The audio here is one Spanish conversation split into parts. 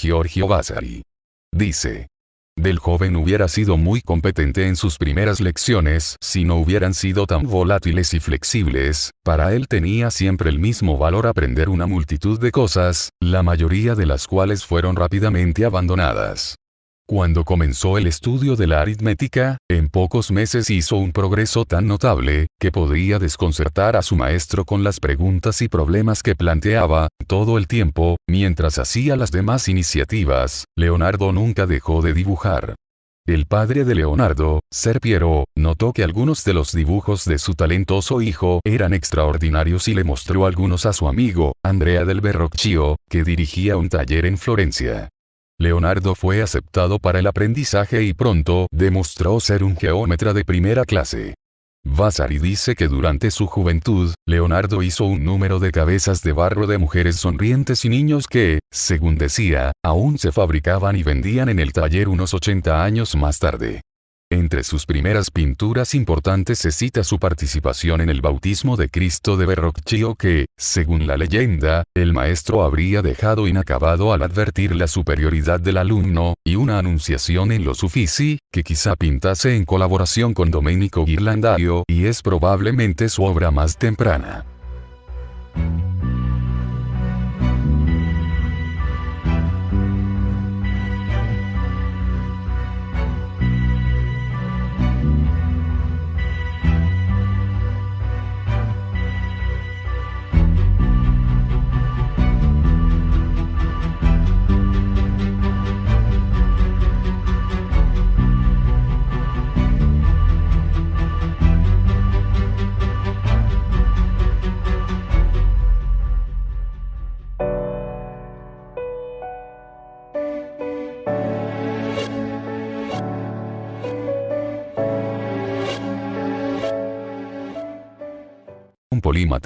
Giorgio Vasari. Dice. Del joven hubiera sido muy competente en sus primeras lecciones si no hubieran sido tan volátiles y flexibles, para él tenía siempre el mismo valor aprender una multitud de cosas, la mayoría de las cuales fueron rápidamente abandonadas. Cuando comenzó el estudio de la aritmética, en pocos meses hizo un progreso tan notable, que podía desconcertar a su maestro con las preguntas y problemas que planteaba, todo el tiempo, mientras hacía las demás iniciativas, Leonardo nunca dejó de dibujar. El padre de Leonardo, Ser Piero, notó que algunos de los dibujos de su talentoso hijo eran extraordinarios y le mostró algunos a su amigo, Andrea del Verrocchio, que dirigía un taller en Florencia. Leonardo fue aceptado para el aprendizaje y pronto demostró ser un geómetra de primera clase. Vasari dice que durante su juventud, Leonardo hizo un número de cabezas de barro de mujeres sonrientes y niños que, según decía, aún se fabricaban y vendían en el taller unos 80 años más tarde. Entre sus primeras pinturas importantes se cita su participación en el bautismo de Cristo de Verrocchio que, según la leyenda, el maestro habría dejado inacabado al advertir la superioridad del alumno, y una anunciación en los Uffizi, que quizá pintase en colaboración con Domenico Ghirlandaio y es probablemente su obra más temprana.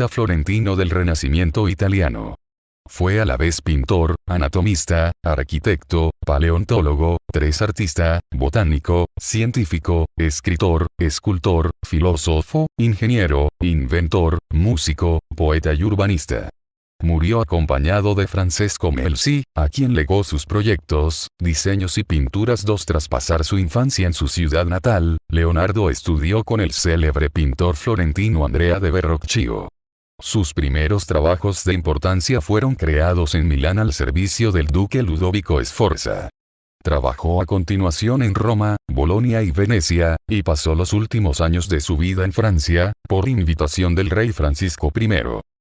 Florentino del Renacimiento italiano. Fue a la vez pintor, anatomista, arquitecto, paleontólogo, tres artista, botánico, científico, escritor, escultor, filósofo, ingeniero, inventor, músico, poeta y urbanista. Murió acompañado de Francesco Melzi, a quien legó sus proyectos, diseños y pinturas dos tras pasar su infancia en su ciudad natal, Leonardo estudió con el célebre pintor florentino Andrea de Verrocchio. Sus primeros trabajos de importancia fueron creados en Milán al servicio del duque Ludovico Sforza. Trabajó a continuación en Roma, Bolonia y Venecia, y pasó los últimos años de su vida en Francia, por invitación del rey Francisco I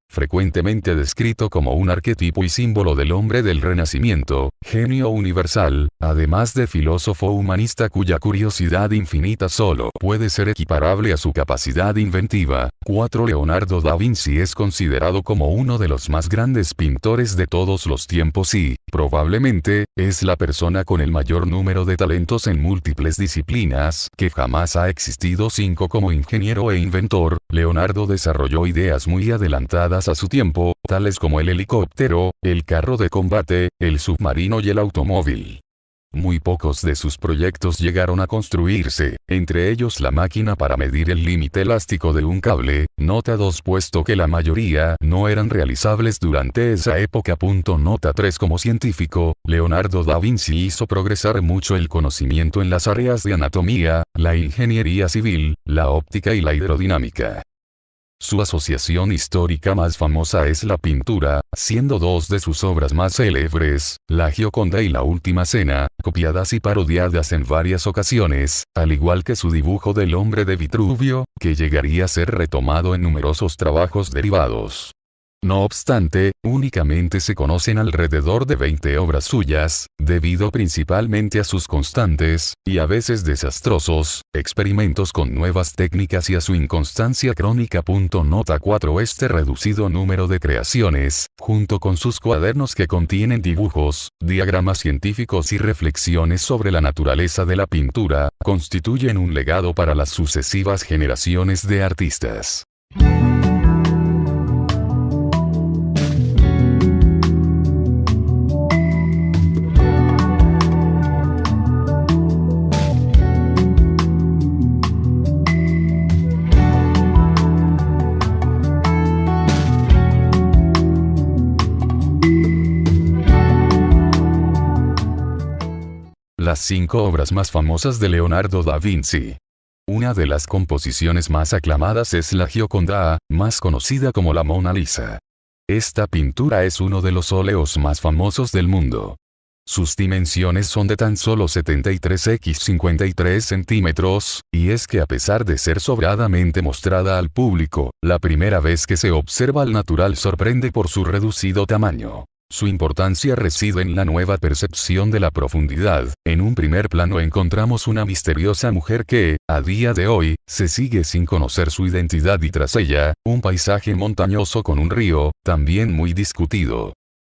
frecuentemente descrito como un arquetipo y símbolo del hombre del Renacimiento, genio universal, además de filósofo humanista cuya curiosidad infinita solo puede ser equiparable a su capacidad inventiva. 4. Leonardo da Vinci es considerado como uno de los más grandes pintores de todos los tiempos y, probablemente, es la persona con el mayor número de talentos en múltiples disciplinas que jamás ha existido. 5. Como ingeniero e inventor, Leonardo desarrolló ideas muy adelantadas a su tiempo, tales como el helicóptero, el carro de combate, el submarino y el automóvil. Muy pocos de sus proyectos llegaron a construirse, entre ellos la máquina para medir el límite elástico de un cable, nota 2 puesto que la mayoría no eran realizables durante esa época. Nota 3 Como científico, Leonardo da Vinci hizo progresar mucho el conocimiento en las áreas de anatomía, la ingeniería civil, la óptica y la hidrodinámica. Su asociación histórica más famosa es la pintura, siendo dos de sus obras más célebres, La Gioconda y La Última Cena, copiadas y parodiadas en varias ocasiones, al igual que su dibujo del hombre de Vitruvio, que llegaría a ser retomado en numerosos trabajos derivados. No obstante, únicamente se conocen alrededor de 20 obras suyas, debido principalmente a sus constantes, y a veces desastrosos, experimentos con nuevas técnicas y a su inconstancia crónica. Nota 4 Este reducido número de creaciones, junto con sus cuadernos que contienen dibujos, diagramas científicos y reflexiones sobre la naturaleza de la pintura, constituyen un legado para las sucesivas generaciones de artistas. Las cinco obras más famosas de Leonardo da Vinci. Una de las composiciones más aclamadas es la Gioconda, más conocida como la Mona Lisa. Esta pintura es uno de los óleos más famosos del mundo. Sus dimensiones son de tan solo 73 x 53 centímetros, y es que a pesar de ser sobradamente mostrada al público, la primera vez que se observa al natural sorprende por su reducido tamaño. Su importancia reside en la nueva percepción de la profundidad. En un primer plano encontramos una misteriosa mujer que, a día de hoy, se sigue sin conocer su identidad y tras ella, un paisaje montañoso con un río, también muy discutido.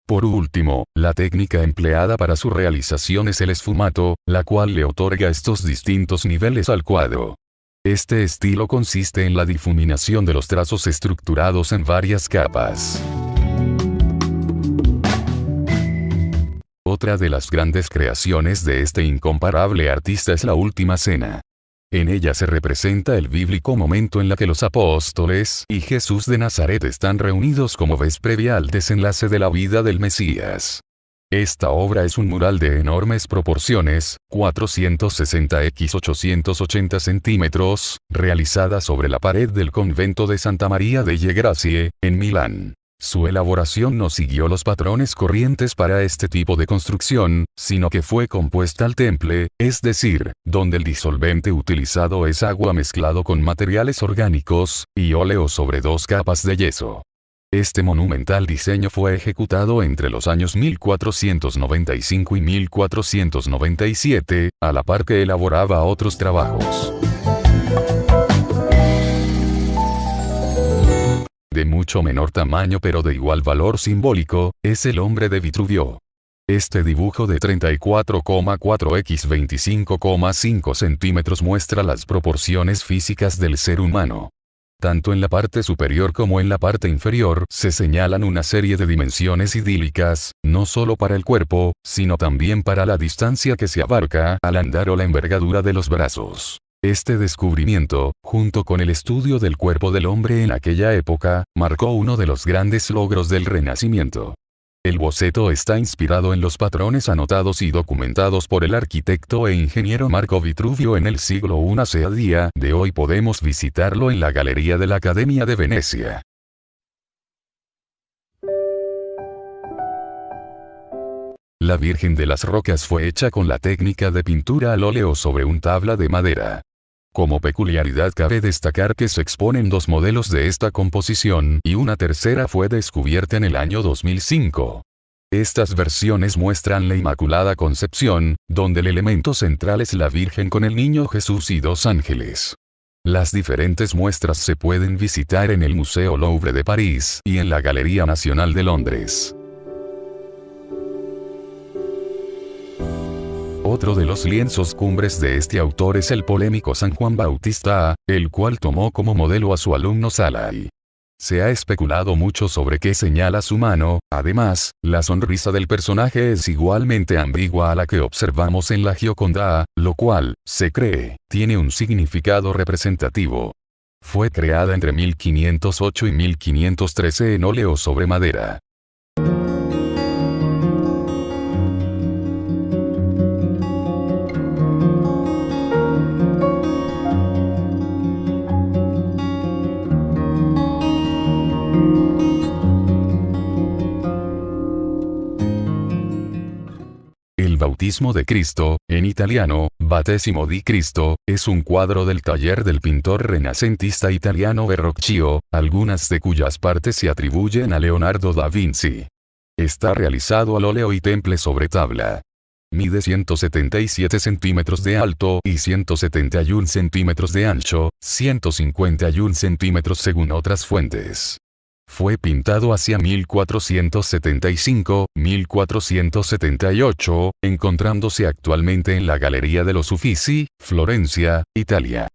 Por último, la técnica empleada para su realización es el esfumato, la cual le otorga estos distintos niveles al cuadro. Este estilo consiste en la difuminación de los trazos estructurados en varias capas. Otra de las grandes creaciones de este incomparable artista es la Última Cena. En ella se representa el bíblico momento en la que los apóstoles y Jesús de Nazaret están reunidos como vez previa al desenlace de la vida del Mesías. Esta obra es un mural de enormes proporciones, 460 x 880 centímetros, realizada sobre la pared del convento de Santa María delle Grazie, en Milán. Su elaboración no siguió los patrones corrientes para este tipo de construcción, sino que fue compuesta al temple, es decir, donde el disolvente utilizado es agua mezclado con materiales orgánicos, y óleo sobre dos capas de yeso. Este monumental diseño fue ejecutado entre los años 1495 y 1497, a la par que elaboraba otros trabajos. De mucho menor tamaño pero de igual valor simbólico, es el hombre de Vitruvio. Este dibujo de 34,4 x 25,5 centímetros muestra las proporciones físicas del ser humano. Tanto en la parte superior como en la parte inferior se señalan una serie de dimensiones idílicas, no solo para el cuerpo, sino también para la distancia que se abarca al andar o la envergadura de los brazos. Este descubrimiento, junto con el estudio del cuerpo del hombre en aquella época, marcó uno de los grandes logros del Renacimiento. El boceto está inspirado en los patrones anotados y documentados por el arquitecto e ingeniero Marco Vitruvio en el siglo I a día de hoy podemos visitarlo en la Galería de la Academia de Venecia. La Virgen de las Rocas fue hecha con la técnica de pintura al óleo sobre un tabla de madera. Como peculiaridad cabe destacar que se exponen dos modelos de esta composición y una tercera fue descubierta en el año 2005. Estas versiones muestran la Inmaculada Concepción, donde el elemento central es la Virgen con el Niño Jesús y dos ángeles. Las diferentes muestras se pueden visitar en el Museo Louvre de París y en la Galería Nacional de Londres. Otro de los lienzos cumbres de este autor es el polémico San Juan Bautista, el cual tomó como modelo a su alumno Salai. Se ha especulado mucho sobre qué señala su mano, además, la sonrisa del personaje es igualmente ambigua a la que observamos en la Gioconda, lo cual, se cree, tiene un significado representativo. Fue creada entre 1508 y 1513 en óleo sobre madera. Bautismo de Cristo, en italiano, Battesimo di Cristo, es un cuadro del taller del pintor renacentista italiano Verrocchio, algunas de cuyas partes se atribuyen a Leonardo da Vinci. Está realizado al óleo y temple sobre tabla. Mide 177 centímetros de alto y 171 centímetros de ancho, 151 centímetros según otras fuentes. Fue pintado hacia 1475-1478, encontrándose actualmente en la Galería de los Uffizi, Florencia, Italia.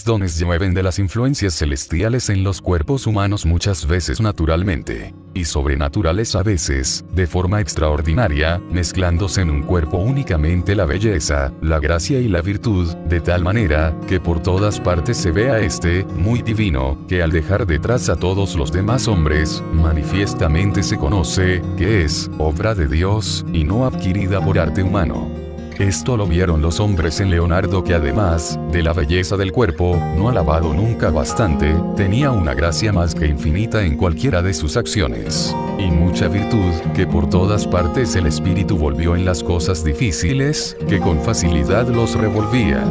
Dones llueven de las influencias celestiales en los cuerpos humanos muchas veces naturalmente, y sobrenaturales a veces, de forma extraordinaria, mezclándose en un cuerpo únicamente la belleza, la gracia y la virtud, de tal manera, que por todas partes se ve a este, muy divino, que al dejar detrás a todos los demás hombres, manifiestamente se conoce, que es, obra de Dios, y no adquirida por arte humano. Esto lo vieron los hombres en Leonardo que además, de la belleza del cuerpo, no alabado nunca bastante, tenía una gracia más que infinita en cualquiera de sus acciones. Y mucha virtud, que por todas partes el espíritu volvió en las cosas difíciles, que con facilidad los revolvía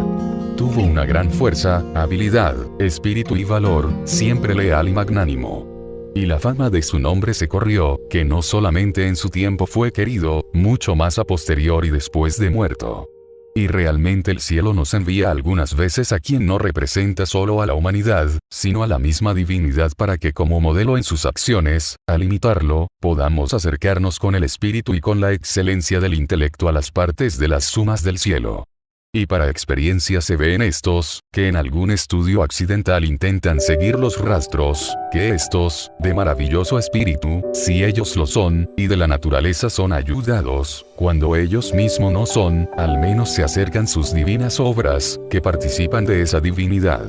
tuvo una gran fuerza, habilidad, espíritu y valor, siempre leal y magnánimo. Y la fama de su nombre se corrió, que no solamente en su tiempo fue querido, mucho más a posterior y después de muerto. Y realmente el cielo nos envía algunas veces a quien no representa solo a la humanidad, sino a la misma divinidad para que como modelo en sus acciones, al imitarlo, podamos acercarnos con el espíritu y con la excelencia del intelecto a las partes de las sumas del cielo. Y para experiencia se ve en estos, que en algún estudio accidental intentan seguir los rastros, que estos, de maravilloso espíritu, si ellos lo son, y de la naturaleza son ayudados, cuando ellos mismos no son, al menos se acercan sus divinas obras, que participan de esa divinidad.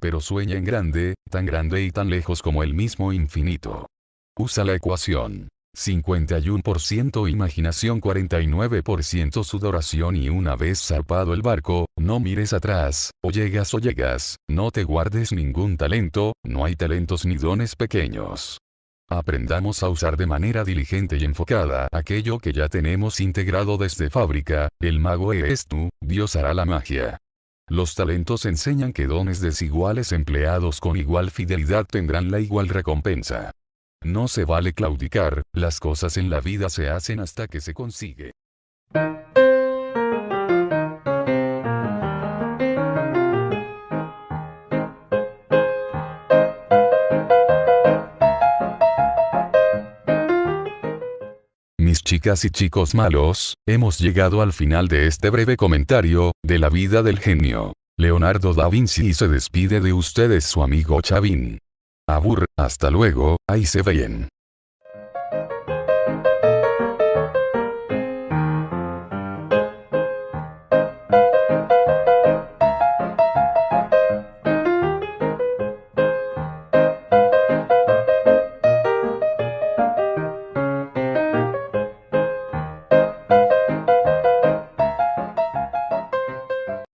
Pero sueña en grande, tan grande y tan lejos como el mismo infinito. Usa la ecuación 51% imaginación 49% sudoración y una vez zarpado el barco, no mires atrás, o llegas o llegas, no te guardes ningún talento, no hay talentos ni dones pequeños. Aprendamos a usar de manera diligente y enfocada aquello que ya tenemos integrado desde fábrica, el mago es tú, Dios hará la magia. Los talentos enseñan que dones desiguales empleados con igual fidelidad tendrán la igual recompensa. No se vale claudicar, las cosas en la vida se hacen hasta que se consigue. Mis chicas y chicos malos, hemos llegado al final de este breve comentario, de la vida del genio. Leonardo da Vinci se despide de ustedes su amigo Chavin. Abur, hasta luego, ahí se ven.